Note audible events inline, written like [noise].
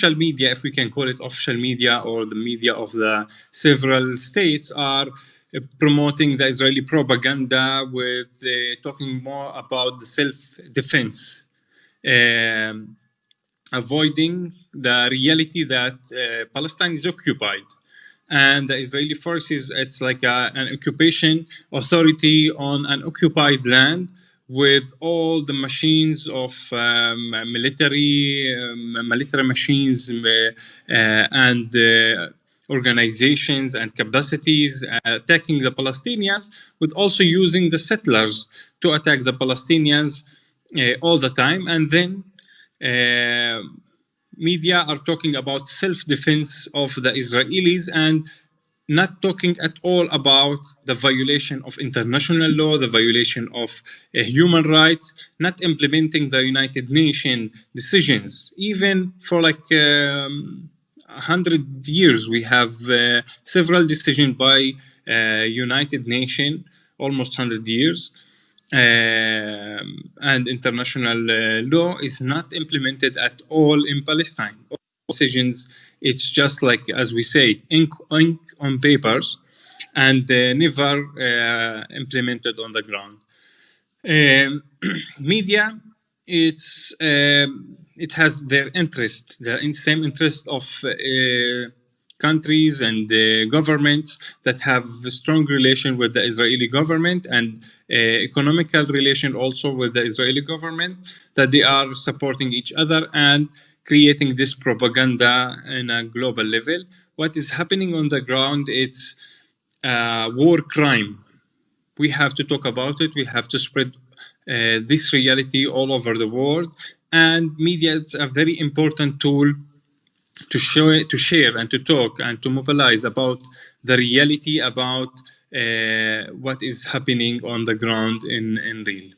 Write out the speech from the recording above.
official media, if we can call it official media or the media of the several states are uh, promoting the Israeli propaganda with uh, talking more about the self-defense, um, avoiding the reality that uh, Palestine is occupied. And the Israeli forces, it's like a, an occupation authority on an occupied land with all the machines of um, military, um, military machines uh, uh, and uh, organizations and capacities uh, attacking the Palestinians, with also using the settlers to attack the Palestinians uh, all the time. And then uh, media are talking about self-defense of the Israelis and not talking at all about the violation of international law, the violation of uh, human rights, not implementing the United Nations decisions. Even for like um, 100 years, we have uh, several decisions by uh, United Nations, almost 100 years, um, and international uh, law is not implemented at all in Palestine. Decisions, it's just like, as we say, ink, ink on papers and uh, never uh, implemented on the ground. Um, [clears throat] media, it's um, it has their interest, the same interest of uh, countries and uh, governments that have a strong relation with the Israeli government and uh, economical relation also with the Israeli government, that they are supporting each other and creating this propaganda in a global level. What is happening on the ground, it's uh, war crime. We have to talk about it. We have to spread uh, this reality all over the world. And media is a very important tool to show to share and to talk and to mobilize about the reality about uh, what is happening on the ground in in real